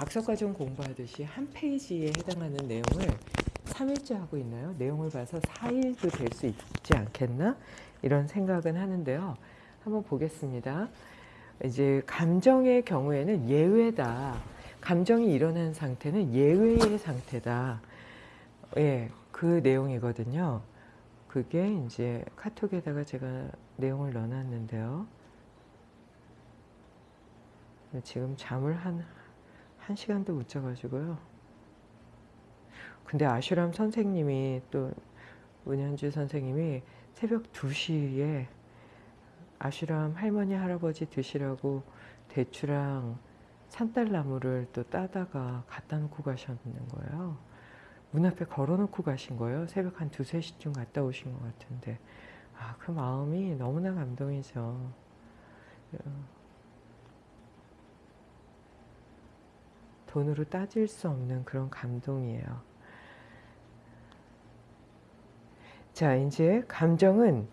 박사과정 공부하듯이 한 페이지에 해당하는 내용을 3일째 하고 있나요? 내용을 봐서 4일도 될 수 있지 않겠나? 이런 생각은 하는데요. 한번 보겠습니다. 이제 감정의 경우에는 예외다. 감정이 일어난 상태는 예외의 상태다. 예, 그 내용이거든요. 그게 이제 카톡에다가 제가 내용을 넣어놨는데요. 지금 잠을 한, 한 시간도 못 자가지고요. 근데 아슈람 선생님이 또 은현주 선생님이 새벽 2시에 아슈람 할머니 할아버지 드시라고 대추랑 산딸나무를 또 따다가 갖다 놓고 가셨는 거예요. 문 앞에 걸어놓고 가신 거예요. 새벽 한 2, 3시쯤 갔다 오신 것 같은데 아, 그 마음이 너무나 감동이죠. 돈으로 따질 수 없는 그런 감동이에요. 자, 이제 감정은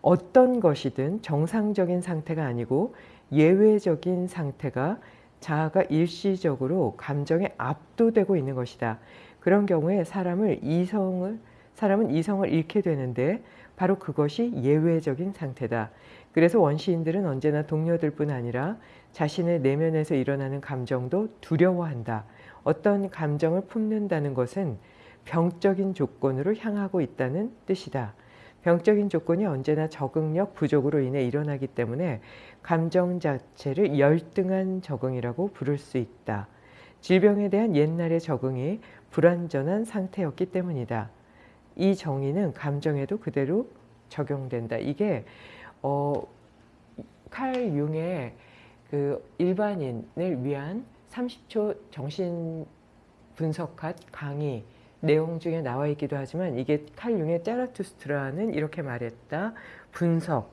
어떤 것이든 정상적인 상태가 아니고 예외적인 상태가 자아가 일시적으로 감정에 압도되고 있는 것이다. 그런 경우에 사람을 이성을 사람은 이성을 잃게 되는데 바로 그것이 예외적인 상태다. 그래서 원시인들은 언제나 동료들뿐 아니라 자신의 내면에서 일어나는 감정도 두려워한다. 어떤 감정을 품는다는 것은 병적인 조건으로 향하고 있다는 뜻이다. 병적인 조건이 언제나 적응력 부족으로 인해 일어나기 때문에 감정 자체를 열등한 적응이라고 부를 수 있다. 질병에 대한 옛날의 적응이 불완전한 상태였기 때문이다. 이 정의는 감정에도 그대로 적용된다. 이게 어, 칼 융의 그 일반인을 위한 30초 정신 분석학 강의 내용 중에 나와 있기도 하지만 이게 칼 융의 짜라투스트라는 이렇게 말했다 분석의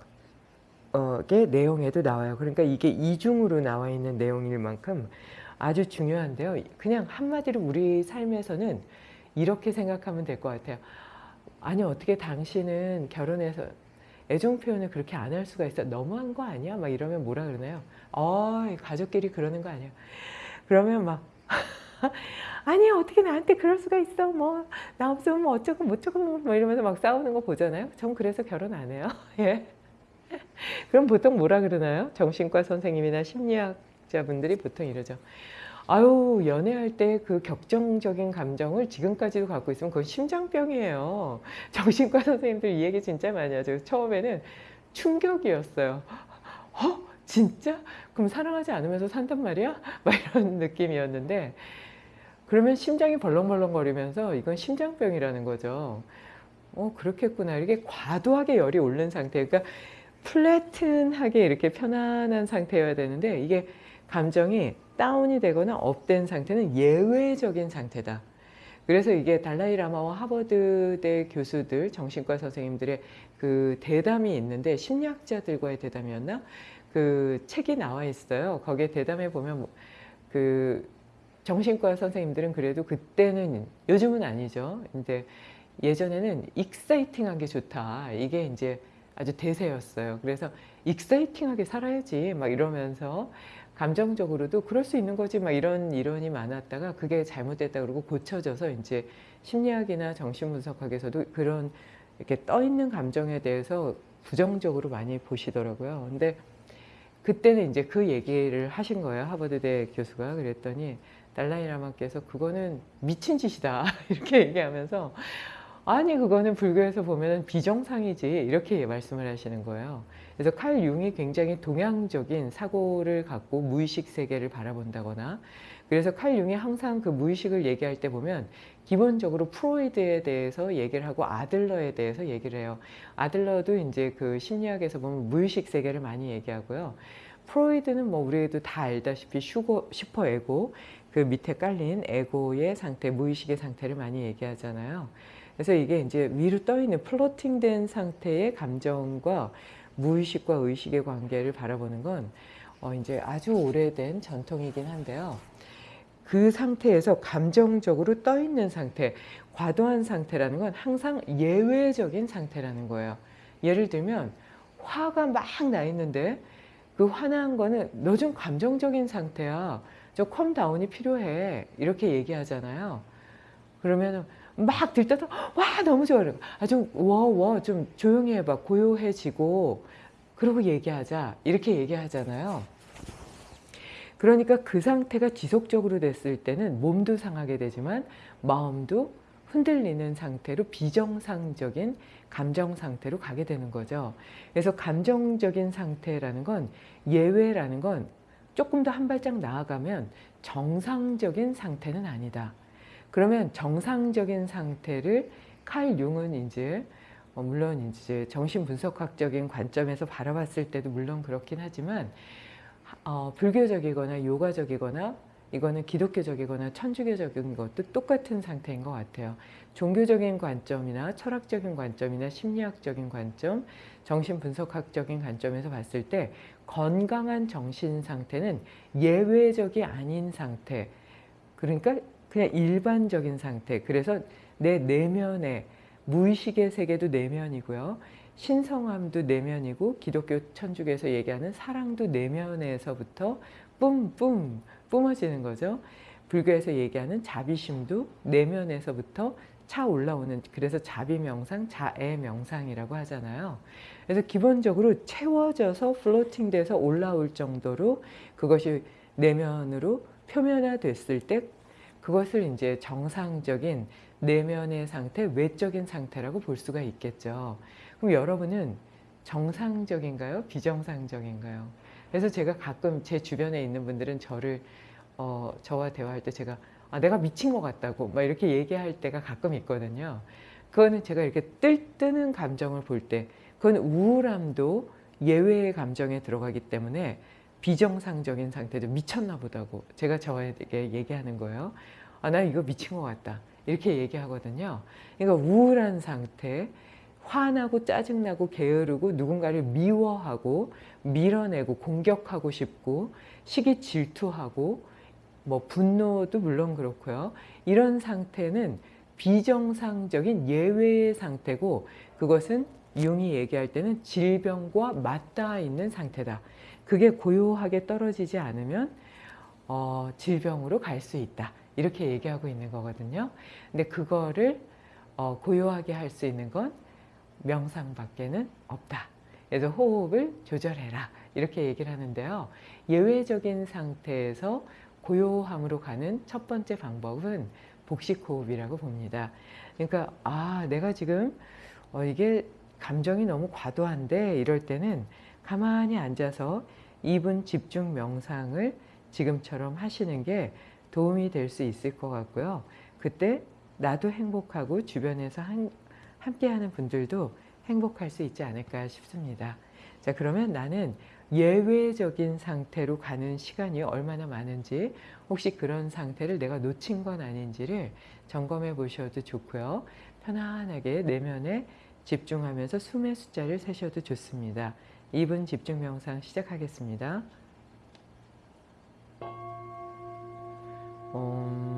내용에도 나와요. 그러니까 이게 이중으로 나와 있는 내용일 만큼 아주 중요한데요. 그냥 한마디로 우리 삶에서는 이렇게 생각하면 될 것 같아요. 아니 어떻게 당신은 결혼해서 애정 표현을 그렇게 안 할 수가 있어 너무한 거 아니야? 막 이러면 뭐라 그러나요? 어 가족끼리 그러는 거 아니야? 그러면 막 아니 어떻게 나한테 그럴 수가 있어 뭐 나 없으면 뭐 어쩌고 뭐쩌고 뭐 이러면서 막 싸우는 거 보잖아요 전 그래서 결혼 안 해요 예. 그럼 보통 뭐라 그러나요 정신과 선생님이나 심리학자분들이 보통 이러죠 아유 연애할 때 그 격정적인 감정을 지금까지도 갖고 있으면 그건 심장병이에요 정신과 선생님들 이 얘기 진짜 많이 하죠 처음에는 충격이었어요 어? 진짜? 그럼 사랑하지 않으면서 산단 말이야? 막 이런 느낌이었는데 그러면 심장이 벌렁벌렁거리면서 이건 심장병이라는 거죠. 어 그렇겠구나. 이게 과도하게 열이 오른 상태. 그러니까 flatten하게 이렇게 편안한 상태여야 되는데 이게 감정이 다운이 되거나 up된 상태는 예외적인 상태다. 그래서 이게 달라이 라마와 하버드대 교수들, 정신과 선생님들의 그 대담이 있는데 심리학자들과의 대담이었나? 그 책이 나와 있어요. 거기에 대담해 보면 그 정신과 선생님들은 그래도 그때는 요즘은 아니죠. 이제 예전에는 exciting한 게 좋다. 이게 이제 아주 대세였어요. 그래서 exciting하게 살아야지 막 이러면서 감정적으로도 그럴 수 있는 거지 막 이런 이론이 많았다가 그게 잘못됐다 그러고 고쳐져서 이제 심리학이나 정신분석학에서도 그런 이렇게 떠 있는 감정에 대해서 부정적으로 많이 보시더라고요. 근데 그때는 이제 그 얘기를 하신 거예요. 하버드대 교수가 그랬더니 달라이라마께서 그거는 미친 짓이다 이렇게 얘기하면서 아니 그거는 불교에서 보면 비정상이지 이렇게 말씀을 하시는 거예요. 그래서 칼 융이 굉장히 동양적인 사고를 갖고 무의식 세계를 바라본다거나 그래서 칼 융이 항상 그 무의식을 얘기할 때 보면 기본적으로 프로이드에 대해서 얘기를 하고 아들러에 대해서 얘기를 해요. 아들러도 이제 그 심리학에서 보면 무의식 세계를 많이 얘기하고요. 프로이드는 뭐 우리도 다 알다시피 슈거, 슈퍼에고 그 밑에 깔린 에고의 상태, 무의식의 상태를 많이 얘기하잖아요. 그래서 이게 이제 위로 떠 있는 floating된 상태의 감정과 무의식과 의식의 관계를 바라보는 건 어 이제 아주 오래된 전통이긴 한데요. 그 상태에서 감정적으로 떠 있는 상태, 과도한 상태라는 건 항상 예외적인 상태라는 거예요. 예를 들면 화가 막 나 있는데 그 화난 거는 너 좀 감정적인 상태야. 저 calm down이 필요해. 이렇게 얘기하잖아요. 그러면 막 들떠서 와 너무 좋아. 아 좀 워워 좀 조용히 해봐. 고요해지고 그러고 얘기하자. 이렇게 얘기하잖아요. 그러니까 그 상태가 지속적으로 됐을 때는 몸도 상하게 되지만 마음도 흔들리는 상태로 비정상적인 감정 상태로 가게 되는 거죠. 그래서 감정적인 상태라는 건 예외라는 건 조금 더 한 발짝 나아가면 정상적인 상태는 아니다. 그러면 정상적인 상태를 칼 융은 이제 어, 물론 이제 정신분석학적인 관점에서 바라봤을 때도 물론 그렇긴 하지만 어, 불교적이거나 요가적이거나 이거는 기독교적이거나 천주교적인 것도 똑같은 상태인 것 같아요. 종교적인 관점이나 철학적인 관점이나 심리학적인 관점, 정신분석학적인 관점에서 봤을 때 건강한 정신 상태는 예외적이 아닌 상태. 그러니까 그냥 일반적인 상태. 그래서 내 내면에 무의식의 세계도 내면이고요. 신성함도 내면이고 기독교 천주교에서 얘기하는 사랑도 내면에서부터 뿜뿜 뿜어지는 거죠. 불교에서 얘기하는 자비심도 내면에서부터 차 올라오는 그래서 자비명상, 자애명상이라고 하잖아요. 그래서 기본적으로 채워져서 플로팅돼서 올라올 정도로 그것이 내면으로 표면화됐을 때 그것을 이제 정상적인 내면의 상태, 외적인 상태라고 볼 수가 있겠죠. 그럼 여러분은 정상적인가요? 비정상적인가요? 그래서 제가 가끔 제 주변에 있는 분들은 저를 어, 저와 대화할 때 제가 아, 내가 미친 것 같다고 막 이렇게 얘기할 때가 가끔 있거든요. 그거는 제가 이렇게 뜰뜨는 감정을 볼 때 그건 우울함도 예외의 감정에 들어가기 때문에 비정상적인 상태죠. 미쳤나 보다고 제가 저에게 얘기하는 거예요. 아, 나 이거 미친 것 같다. 이렇게 얘기하거든요. 그러니까 우울한 상태, 화나고 짜증나고 게으르고 누군가를 미워하고 밀어내고 공격하고 싶고 시기 질투하고 뭐 분노도 물론 그렇고요. 이런 상태는 비정상적인 예외의 상태고 그것은 융이 얘기할 때는 질병과 맞닿아 있는 상태다. 그게 고요하게 떨어지지 않으면 어, 질병으로 갈 수 있다. 이렇게 얘기하고 있는 거거든요. 근데 그거를 어, 고요하게 할 수 있는 건 명상밖에는 없다. 그래서 호흡을 조절해라. 이렇게 얘기를 하는데요. 예외적인 상태에서 고요함으로 가는 첫 번째 방법은 복식호흡이라고 봅니다. 그러니까 아 내가 지금 어, 이게 감정이 너무 과도한데 이럴 때는 가만히 앉아서 2분 집중 명상을 지금처럼 하시는 게 도움이 될 수 있을 것 같고요. 그때 나도 행복하고 주변에서 한, 함께하는 분들도 행복할 수 있지 않을까 싶습니다. 자 그러면 나는 예외적인 상태로 가는 시간이 얼마나 많은지 혹시 그런 상태를 내가 놓친 건 아닌지를 점검해 보셔도 좋고요. 편안하게 내면에 집중하면서 숨의 숫자를 세셔도 좋습니다. 2분 집중 명상 시작하겠습니다. 등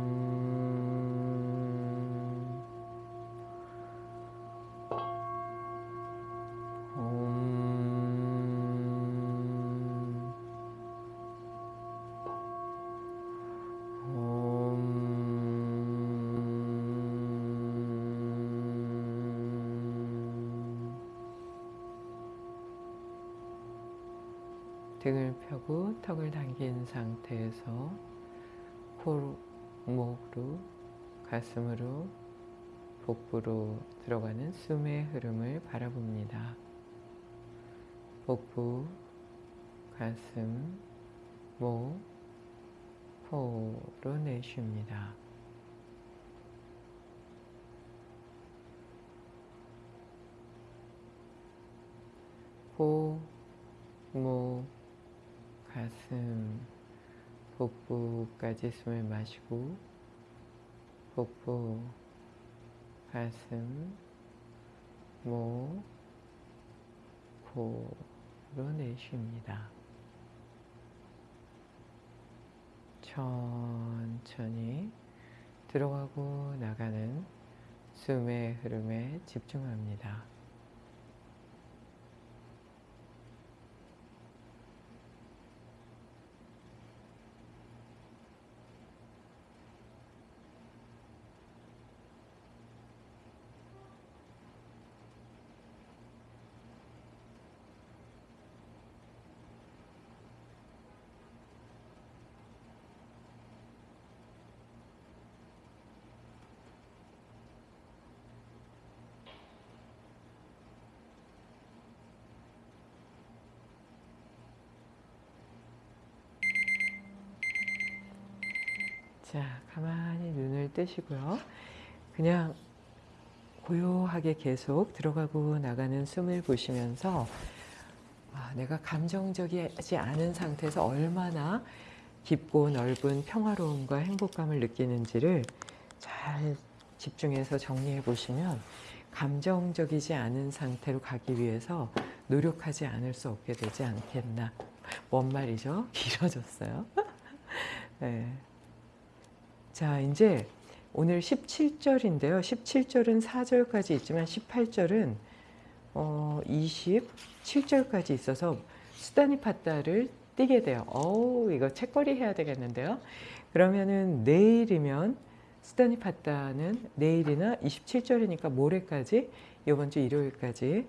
코, 목으로, 가슴으로, 복부로 들어가는 숨의 흐름을 바라봅니다. 복부, 가슴, 목, 코로 내쉽니다. 코, 목, 가슴, 복부까지 숨을 마시고 복부, 가슴, 목, 코로 내쉽니다. 천천히 들어가고 나가는 숨의 흐름에 집중합니다. 자, 가만히 눈을 뜨시고요. 그냥 고요하게 계속 들어가고 나가는 숨을 보시면서 아, 내가 감정적이지 않은 상태에서 얼마나 깊고 넓은 평화로움과 행복감을 느끼는지를 잘 집중해서 정리해 보시면 감정적이지 않은 상태로 가기 위해서 노력하지 않을 수 없게 되지 않겠나. 뭔 말이죠? 길어졌어요. 네. 자, 이제 오늘 17절인데요. 17절은 4절까지 있지만 18절은 어, 27절까지 있어서 수다니 팟다를 띄게 돼요. 어우, 이거 책거리 해야 되겠는데요. 그러면은 내일이면 수다니 팟다는 내일이나 27절이니까 모레까지 이번 주 일요일까지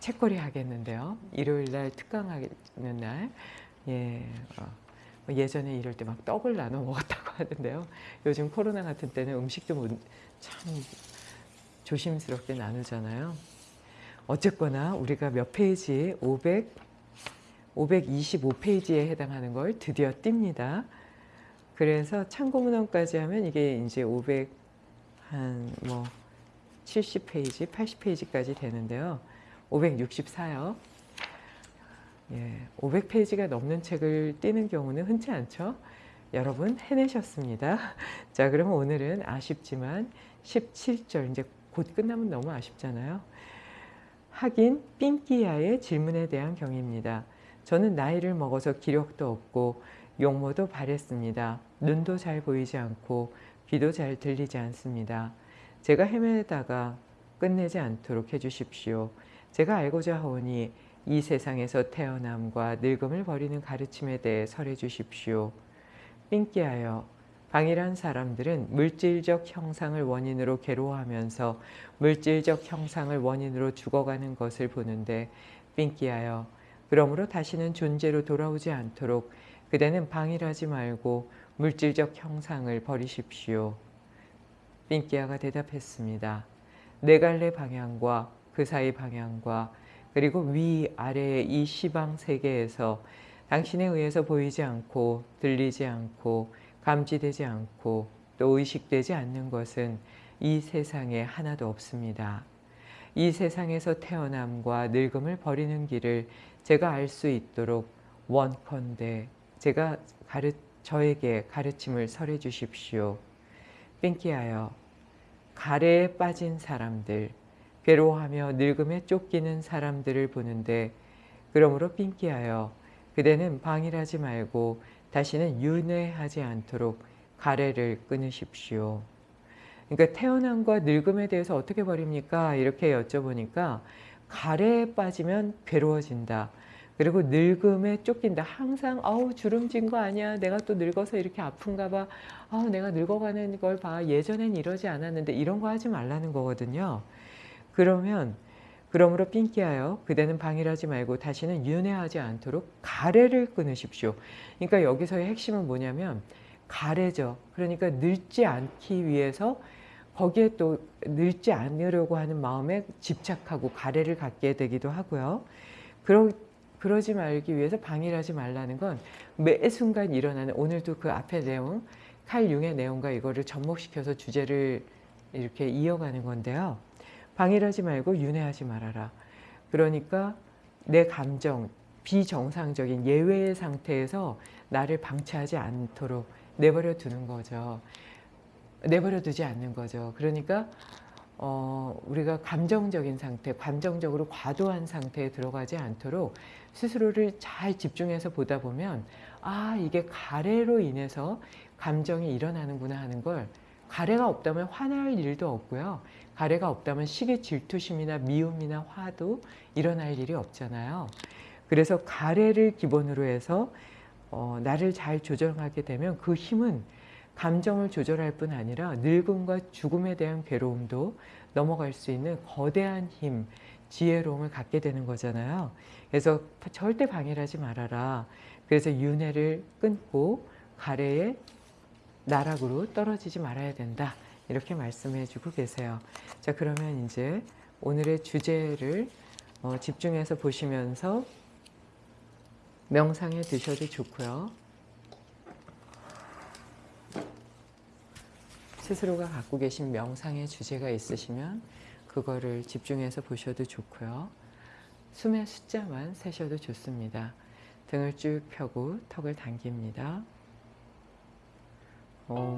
책거리 하겠는데요. 일요일 날 특강하는 날. 예. 어. 예전에 이럴 때 막 떡을 나눠 먹었다고 하던데요. 요즘 코로나 같은 때는 음식도 참 조심스럽게 나누잖아요. 어쨌거나 우리가 몇 페이지 500 525페이지에 해당하는 걸 드디어 띱니다. 그래서 참고문헌까지 하면 이게 이제 500 한뭐 70페이지, 80페이지까지 되는데요. 564요. 예, 500페이지가 넘는 책을 띄는 경우는 흔치 않죠. 여러분 해내셨습니다. 자, 그러면 오늘은 아쉽지만 17절 이제 곧 끝나면 너무 아쉽잖아요. 하긴 삥끼야의 질문에 대한 경입니다. 저는 나이를 먹어서 기력도 없고 용모도 바랬습니다. 눈도 잘 보이지 않고 귀도 잘 들리지 않습니다. 제가 헤매다가 끝내지 않도록 해주십시오. 제가 알고자 하오니 이 세상에서 태어남과 늙음을 버리는 가르침에 대해 설해 주십시오. 삥끼하여 방이란 사람들은 물질적 형상을 원인으로 괴로워하면서 물질적 형상을 원인으로 죽어가는 것을 보는데 삥끼하여 그러므로 다시는 존재로 돌아오지 않도록 그대는 방일하지 말고 물질적 형상을 버리십시오. 삥끼아가 대답했습니다. 네 갈래 방향과 그 사이 방향과 그리고 위아래의 이 시방 세계에서 당신에 의해서 보이지 않고 들리지 않고 감지되지 않고 또 의식되지 않는 것은 이 세상에 하나도 없습니다. 이 세상에서 태어남과 늙음을 버리는 길을 제가 알 수 있도록 원컨대 제가 가르, 저에게 가르침을 설해 주십시오. 뺑기하여 가래에 빠진 사람들 괴로워하며 늙음에 쫓기는 사람들을 보는데 그러므로 삥끼하여 그대는 방일하지 말고 다시는 윤회하지 않도록 가래를 끊으십시오. 그러니까 태어남과 늙음에 대해서 어떻게 버립니까? 이렇게 여쭤보니까 가래에 빠지면 괴로워진다. 그리고 늙음에 쫓긴다. 항상 아우 주름진 거 아니야. 내가 또 늙어서 이렇게 아픈가 봐. 아우 내가 늙어가는 걸 봐. 예전엔 이러지 않았는데 이런 거 하지 말라는 거거든요. 그러면 그러므로 삥끼하여 그대는 방일하지 말고 다시는 윤회하지 않도록 가래를 끊으십시오. 그러니까 여기서의 핵심은 뭐냐면 가래죠. 그러니까 늙지 않기 위해서 거기에 또 늙지 않으려고 하는 마음에 집착하고 가래를 갖게 되기도 하고요. 그러, 그러지 말기 위해서 방일하지 말라는 건 매 순간 일어나는 오늘도 그 앞에 내용 칼 융의 내용과 이거를 접목시켜서 주제를 이렇게 이어가는 건데요. 방일하지 말고 윤회하지 말아라. 그러니까 내 감정, 비정상적인 예외의 상태에서 나를 방치하지 않도록 내버려 두는 거죠. 내버려 두지 않는 거죠. 그러니까 어, 우리가 감정적인 상태, 감정적으로 과도한 상태에 들어가지 않도록 스스로를 잘 집중해서 보다 보면 아 이게 가래로 인해서 감정이 일어나는구나 하는 걸 가래가 없다면 화날 일도 없고요. 가래가 없다면 시기 질투심이나 미움이나 화도 일어날 일이 없잖아요. 그래서 가래를 기본으로 해서 어, 나를 잘 조정하게 되면 그 힘은 감정을 조절할 뿐 아니라 늙음과 죽음에 대한 괴로움도 넘어갈 수 있는 거대한 힘, 지혜로움을 갖게 되는 거잖아요. 그래서 절대 방해하지 말아라. 그래서 윤회를 끊고 가래의 나락으로 떨어지지 말아야 된다. 이렇게 말씀해 주고 계세요. 자, 그러면 이제 오늘의 주제를 어, 집중해서 보시면서 명상에 드셔도 좋고요. 스스로가 갖고 계신 명상의 주제가 있으시면 그거를 집중해서 보셔도 좋고요. 숨의 숫자만 세셔도 좋습니다. 등을 쭉 펴고 턱을 당깁니다. Om